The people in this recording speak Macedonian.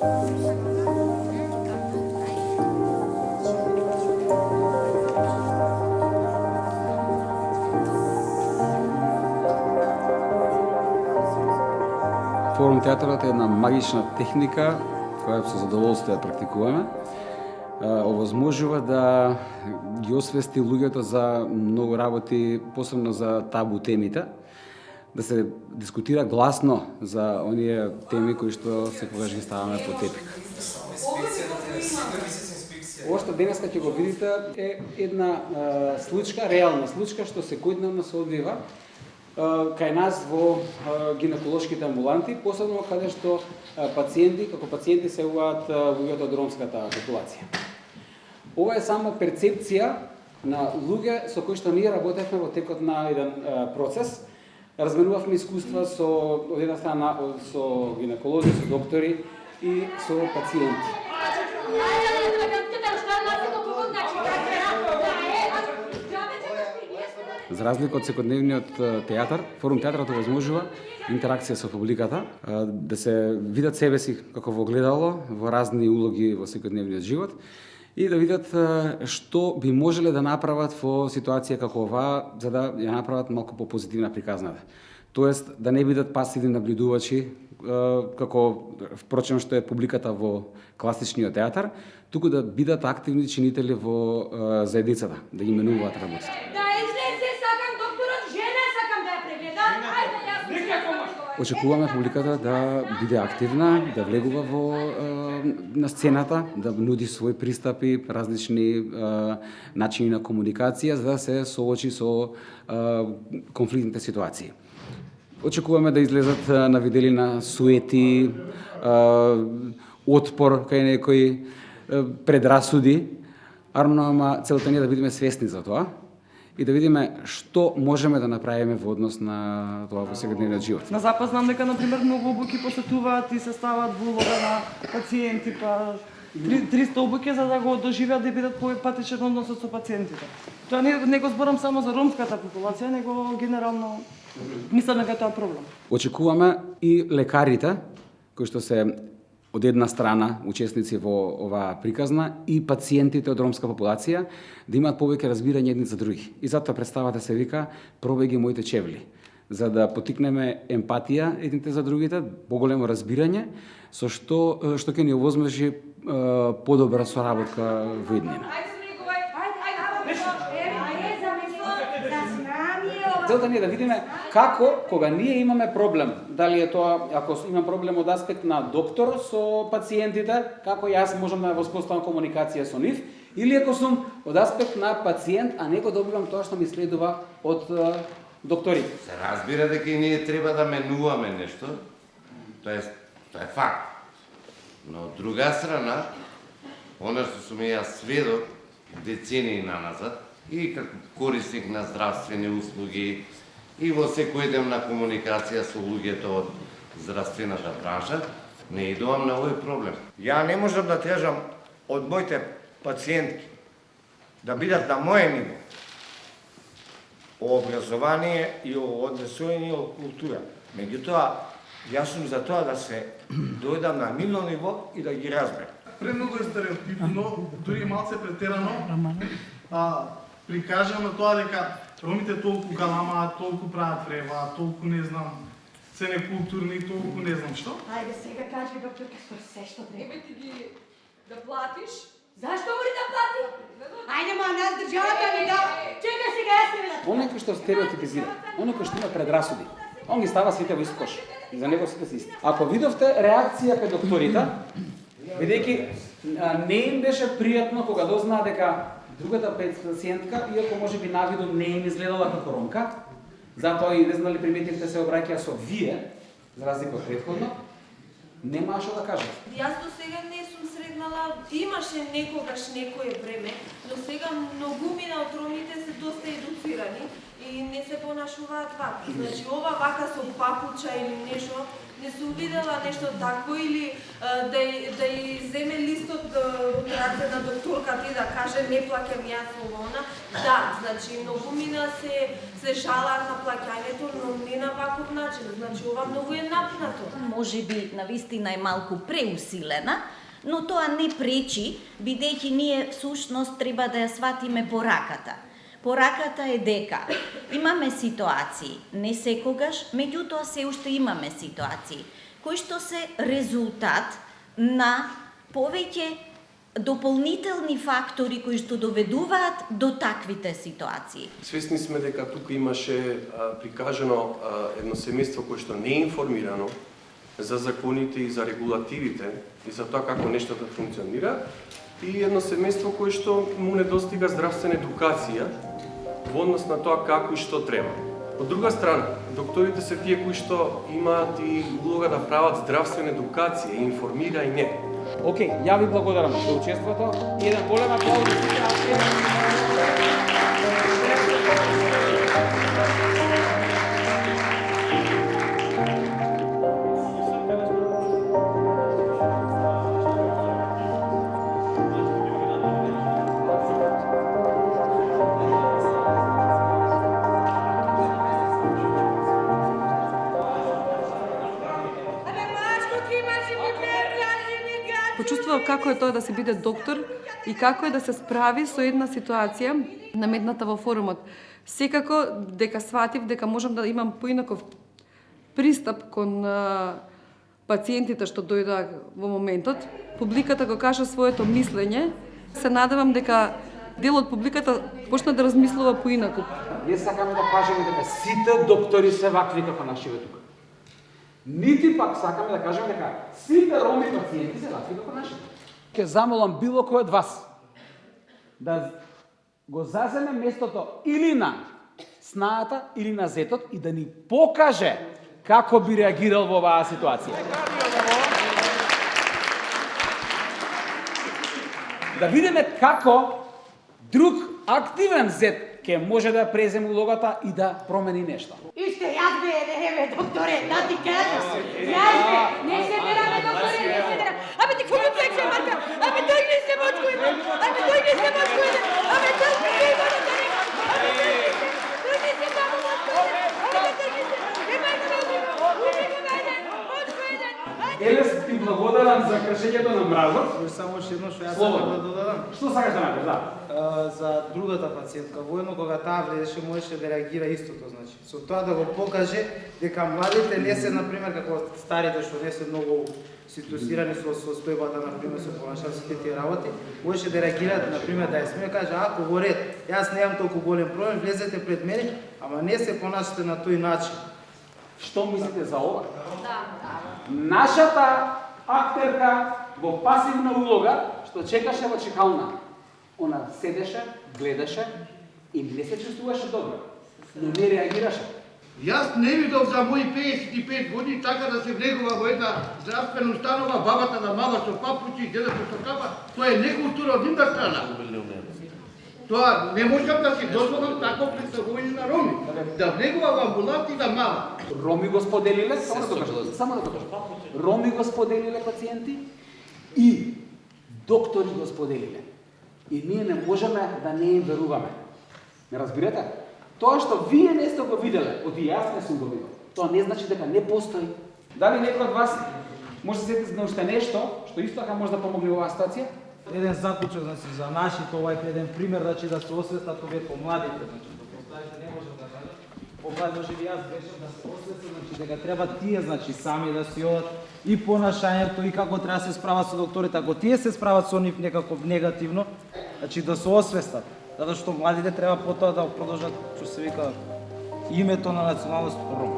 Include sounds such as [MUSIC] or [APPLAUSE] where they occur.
Форум театарот е една магична техника која со задоволство ја практикуваме. Овозможува да ги освести луѓето за многу работи, посебно за табу темите, да се дискутира гласно за оние теми кои што секогаш ги ставаме по тепик. Ова што денеска ќе го видите е една случка, реална случка што секојдневно се одвива кај нас во гинеколошките амбуланти, посебно каде што пациенти, како пациенти се уваат луѓето од ромската популација. Ова е само перцепција на луѓе со кои што ние работевме во текот на еден процес. Разменувавме искуства со од една страна со гинеколози, со доктори и со пациенти. За разлика од секојдневниот театар, форум театарот овозможува интеракција со публиката, да се видат себе си како во гледало, во разни улоги во секојдневниот живот и да видат што би можеле да направат во ситуација како оваа, за да ја направат малку попозитивна приказната. Тоест, да не бидат пасивни наблюдувачи, како впрочем што е публиката во класичниот театар, туку да бидат активни чинители во заедницата, да ги менуваат работите. Очекуваме публиката да биде активна, да влегува во на сцената, да нуди своји пристапи, различни начини на комуникација за да се соочи со конфликтните ситуации. Очекуваме да излезат на виделина суети, отпор кај некои предрасуди, ама целта ни е да бидеме свесни за тоа и да видиме што можеме да направиме во однос на тоа во секојдневниот живот. На запад знам дека на пример многу обуки посетуваат и се стават во улога на пациенти, па 300 обуки за да го доживеат да бидат поепатичен односот со пациентите. Тоа не, не го зборам само за ромската популација, него генерално мислам дека тоа проблем. Очекуваме и лекарите кои што се од една страна учесници во оваа приказна и пациентите од ромска популација да имаат повеќе разбирање едни за други. И затоа представата се вика Пробеги моите чевли за да потикнеме емпатија едните за другите, поголемо разбирање, со што што ќе ни овозможи подобра соработка во иднина. Целта ни е да видиме како кога ние имаме проблем, дали е тоа ако имам проблем од аспект на доктор со пациентите, како јас можам да воспоставам комуникација со нив, или ако сум од аспект на пациент, а него добивам тоа што ми следува од доктори. Се разбира дека и ние треба да менуваме нешто, тоа е, тоа е факт. Но од друга страна, она што сум јас сведок децении на назад, и како корисник на здравствени услуги и во секојдневна комуникација со луѓето од здравствената бранша, не идувам на овој проблем. Ја не можам да тежам од моите пациентки да бидат на моје ниво о образование и о однесување о култура. Меѓутоа, јас сум за тоа да се [CLEARS THROAT] дојдам на нивно ниво и да ги разберам. Премногу е стереотипно, дури малце претерано, а, прикажано тоа дека ромите толку галамаат, толку прават врева, толку не знам, се некултурни, толку не знам што. Ајде сега кажи доктор Каспар се што треба. Еве ти ги да платиш. Зашто мори да плати? Ајде ма нас државата ни да. Чека сега јас ќе видам. Оној кој што стереотипизира, оној кој што има предрасуди, он ги става сите во ист кош. И за него сите се исти. Ако видовте реакција кај докторите, бидејќи не им беше пријатно кога дознаа дека Другата пациентка, иако може би навидом не им изгледала како ромка, затоа и не знали приметивте се обраќа со вие, за разлика од предходно, немаше да кажат. Јас до сега не сретнала, имаше некогаш некое време, но сега многумина од ромите се доста едуцирани и не се понашуваат вака. Значи ова вака со папуча или нешто не сум видела нешто такво или да да и земе листот од раце на докторката и да каже не плаќам јас ова она. Да, значи многу мина се се жалаат на плаќањето, но не на на ваков начин. Значи ова многу е напнато. може би навистина е малку преусилена, но тоа не пречи, бидејќи ние всушност треба да ја сватиме пораката. Пораката е дека имаме ситуации, не секогаш, меѓутоа се уште имаме ситуации, кои што се резултат на повеќе дополнителни фактори кои што доведуваат до таквите ситуации. Свесни сме дека тука имаше а, прикажано а, едно семејство кое што не е информирано за законите и за регулативите и за тоа како нештата функционира и едно семејство кое што му недостига здравствена едукација во однос на тоа како и што треба. Од друга страна, докторите се тие кои што имаат и улога да прават здравствена едукација и информира и не. Океј, ја ви благодарам за учеството еден голем аплауз за сите Почувствував како е тоа да се биде доктор и како е да се справи со една ситуација наметната во форумот. Секако дека сватив дека можам да имам поинаков пристап кон пациентите што дојдоа во моментот. Публиката го кажа своето мислење. Се надевам дека дел од публиката почна да размислува поинаку. Не сакаме да кажеме дека сите доктори се вакви како нашиве тука. Нити пак сакаме да кажеме дека сите роми пациенти се вакви како нашите. Ке замолам било кој од вас да го заземе местото или на снаата или на зетот и да ни покаже како би реагирал во оваа ситуација. Да видиме како друг активен зет ќе може да преземе улогата и да промени нешто. Иште, јас бе, не бе, докторе, да ти кажам. Јас бе, не се бераме, докторе, не се бераме. Абе, ти какво плече, Марка? Абе, тој не се мочко еден. Абе, тој не се мочко еден. Абе, тој не се има да не. Абе, тој не се, тој не се само мочко еден. Абе, тој не се, немај да ме убива. Убива ме еден, мочко еден. Ајде. Елес ти благодарам за кршењето на мразот. Само уште едно што јас сакам да додадам. Што сакаш да направиш? Да. А, за другата пациентка, воено кога таа влезеше можеше да реагира истото, значи. Со тоа да го покаже дека младите не се на пример како старите што не се многу ситуирани со состојбата на пример со понашаат сите тие работи, можеше да реагираат на пример да ја сме каже ако во ред, јас немам толку голем проблем, влезете пред мене, ама не се понашате на тој начин. Што мислите за ова? Нашата актерка во пасивна улога, што чекаше во чекална, она седеше, гледаше и не се чувствуваше добро, но не реагираше. Јас не видов за мои 55 години така да се влегува во една здравствена установа, бабата да мава со папуци, дедото со капа, тоа е некултура од нивна страна. Тоа не можам да си дозволам такво представување на. Да влегува во амбуланти и да мава. Роми го споделиле, само да кажам, само да кажам. Роми го споделиле пациенти и доктори го споделиле. И ние не можеме да не им веруваме. Не разбирате? Тоа што вие не сте го виделе, од и јас не сум го видел, тоа не значи дека не постои. Дали некој од вас може да се сети за уште нешто што исто така може да помогне во оваа ситуација? Еден заклучок значи за нашите овај еден пример значи да се освестат овие помладите значи да кажам. Ова може би јас грешам да се освестат значи дека треба тие значи сами да си одат и понашањето и како треба да се справат со докторите. Ако тие се справат со нив некако негативно, значи да се освестат. Затоа што младите треба потоа да продолжат што се вика името на националност Ром.